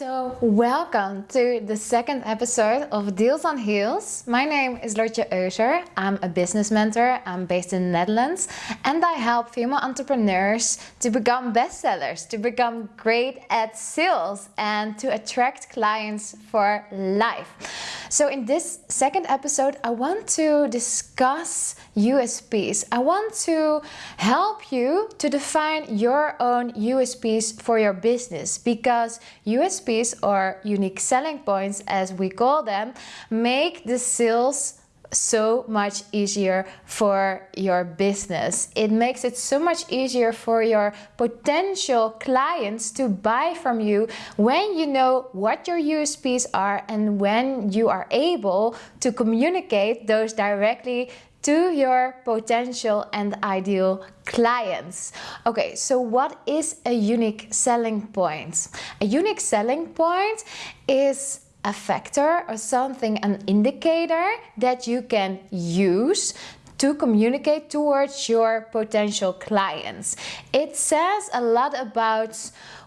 So, welcome to the second episode of Deals on Heels. My name is Lotje Euser. I'm a business mentor. I'm based in the Netherlands and I help female entrepreneurs to become bestsellers, to become great at sales and to attract clients for life. So, in this second episode, I want to discuss USPs. I want to help you to define your own USPs for your business because USPs USPs or unique selling points as we call them make the sales so much easier for your business. It makes it so much easier for your potential clients to buy from you when you know what your USPs are and when you are able to communicate those directly to your potential and ideal clients. Okay, so what is a unique selling point? A unique selling point is a factor or something, an indicator that you can use to communicate towards your potential clients. It says a lot about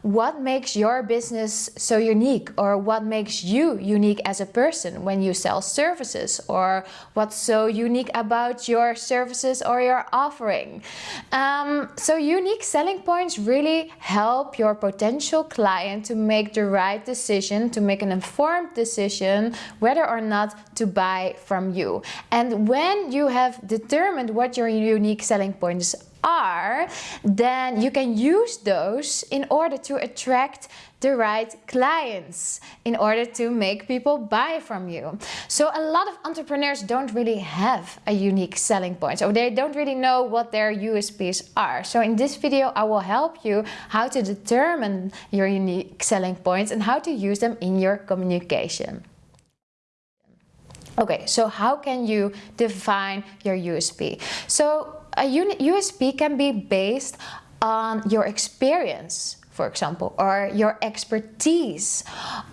what makes your business so unique or what makes you unique as a person when you sell services or what's so unique about your services or your offering. Um, so unique selling points really help your potential client to make the right decision, to make an informed decision whether or not to buy from you. And when you have determined what your unique selling points are, then you can use those in order to attract the right clients in order to make people buy from you. So a lot of entrepreneurs don't really have a unique selling point. So they don't really know what their USPs are. So in this video, I will help you how to determine your unique selling points and how to use them in your communication. Okay, so how can you define your USP? So a USP can be based on your experience for example, or your expertise,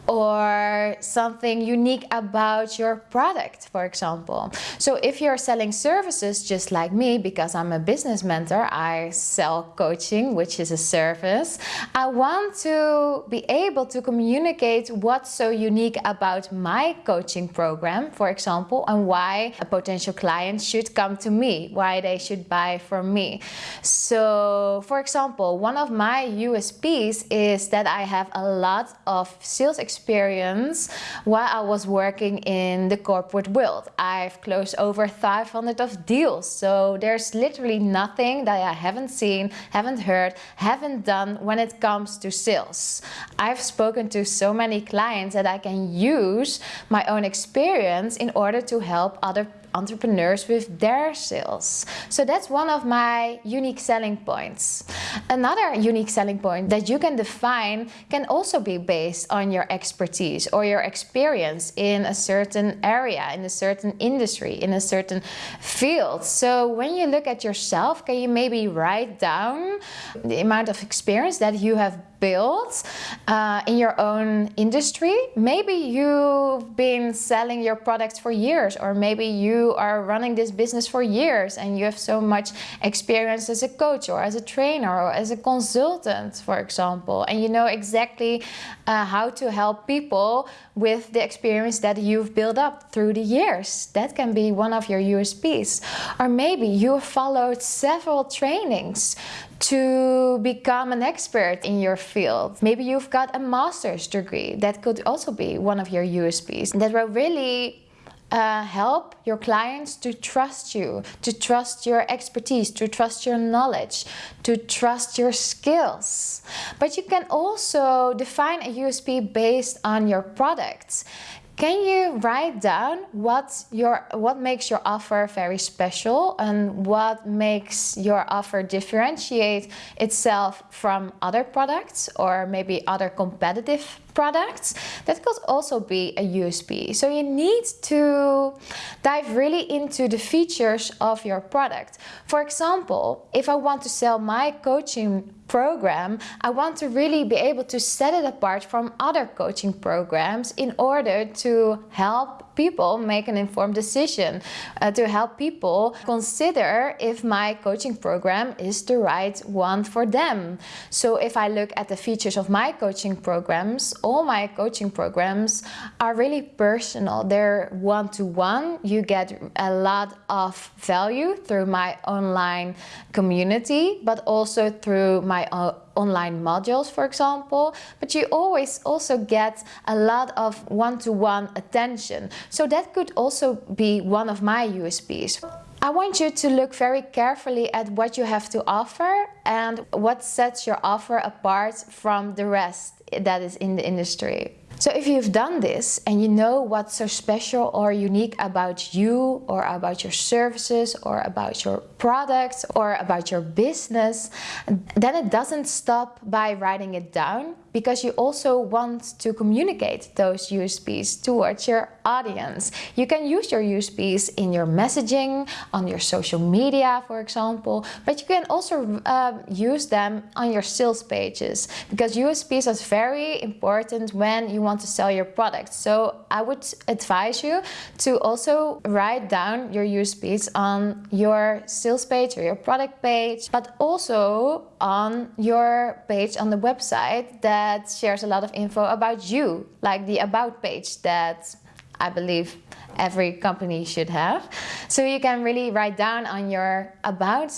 or something unique about your product, for example. So if you're selling services just like me, because I'm a business mentor, I sell coaching, which is a service, I want to be able to communicate what's so unique about my coaching program, for example, and why a potential client should come to me, why they should buy from me. So, for example, one of my USP is that I have a lot of sales experience while I was working in the corporate world. I've closed over 500 of deals. So there's literally nothing that I haven't seen, haven't heard, haven't done when it comes to sales. I've spoken to so many clients that I can use my own experience in order to help other entrepreneurs with their sales. So that's one of my unique selling points. Another unique selling point that you can define can also be based on your expertise or your experience in a certain area, in a certain industry, in a certain field. So when you look at yourself, can you maybe write down the amount of experience that you have built uh, in your own industry. Maybe you've been selling your products for years, or maybe you are running this business for years and you have so much experience as a coach or as a trainer or as a consultant, for example, and you know exactly uh, how to help people with the experience that you've built up through the years. That can be one of your USPs. Or maybe you followed several trainings to become an expert in your field. Maybe you've got a master's degree. That could also be one of your USPs. That will really uh, help your clients to trust you, to trust your expertise, to trust your knowledge, to trust your skills. But you can also define a USP based on your products. Can you write down what your what makes your offer very special and what makes your offer differentiate itself from other products or maybe other competitive products, that could also be a USP. So you need to dive really into the features of your product. For example, if I want to sell my coaching program, I want to really be able to set it apart from other coaching programs in order to help people make an informed decision, uh, to help people consider if my coaching program is the right one for them. So if I look at the features of my coaching programs, all my coaching programs are really personal. They're one-to-one. -one. You get a lot of value through my online community, but also through my uh, online modules, for example. But you always also get a lot of one-to-one -one attention. So that could also be one of my USPs. I want you to look very carefully at what you have to offer and what sets your offer apart from the rest that is in the industry. So if you've done this and you know what's so special or unique about you or about your services or about your products or about your business, then it doesn't stop by writing it down because you also want to communicate those USPs towards your audience. You can use your USPs in your messaging, on your social media, for example, but you can also uh, use them on your sales pages because USPs is very important when you want want to sell your product. So I would advise you to also write down your USPs on your sales page or your product page, but also on your page on the website that shares a lot of info about you, like the about page that I believe every company should have. So you can really write down on your about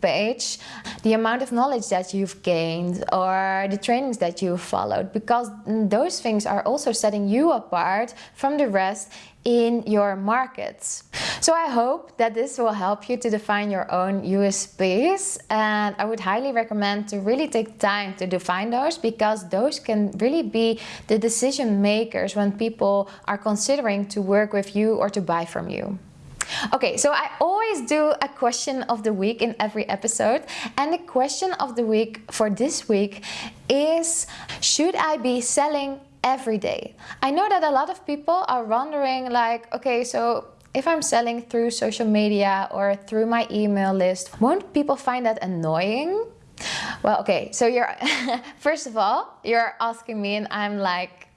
page the amount of knowledge that you've gained or the trainings that you've followed because those things are also setting you apart from the rest in your markets. So I hope that this will help you to define your own USPs and I would highly recommend to really take time to define those because those can really be the decision makers when people are considering to work with you or to buy from you. Okay, so I always do a question of the week in every episode. And the question of the week for this week is, should I be selling every day? I know that a lot of people are wondering like, okay, so if I'm selling through social media or through my email list, won't people find that annoying? Well, okay, so you're, first of all, you're asking me and I'm like,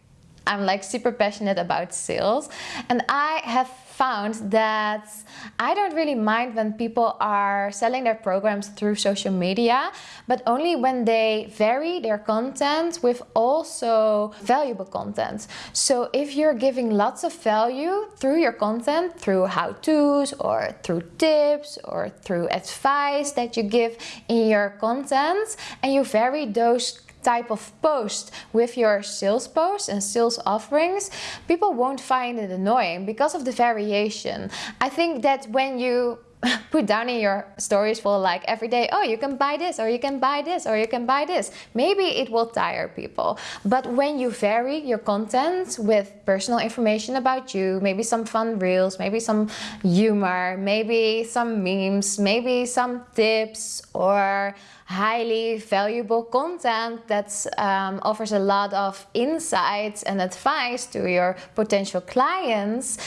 I'm like super passionate about sales and I have found that I don't really mind when people are selling their programs through social media, but only when they vary their content with also valuable content. So if you're giving lots of value through your content, through how-tos or through tips or through advice that you give in your content and you vary those type of post with your sales posts and sales offerings, people won't find it annoying because of the variation. I think that when you put down in your stories for like every day oh you can buy this or you can buy this or you can buy this maybe it will tire people but when you vary your content with personal information about you maybe some fun reels maybe some humor maybe some memes maybe some tips or highly valuable content that um, offers a lot of insights and advice to your potential clients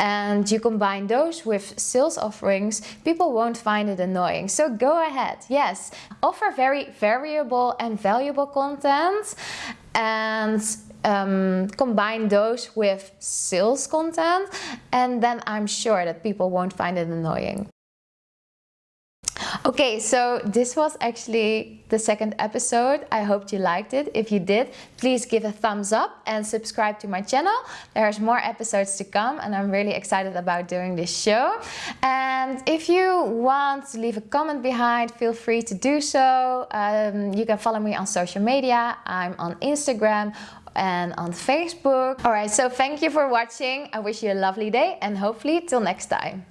and you combine those with sales offerings, people won't find it annoying. So go ahead, yes, offer very variable and valuable content and um, combine those with sales content and then I'm sure that people won't find it annoying. Okay, so this was actually the second episode. I hope you liked it. If you did, please give a thumbs up and subscribe to my channel. There's more episodes to come and I'm really excited about doing this show. And if you want to leave a comment behind, feel free to do so. Um, you can follow me on social media. I'm on Instagram and on Facebook. Alright, so thank you for watching. I wish you a lovely day and hopefully till next time.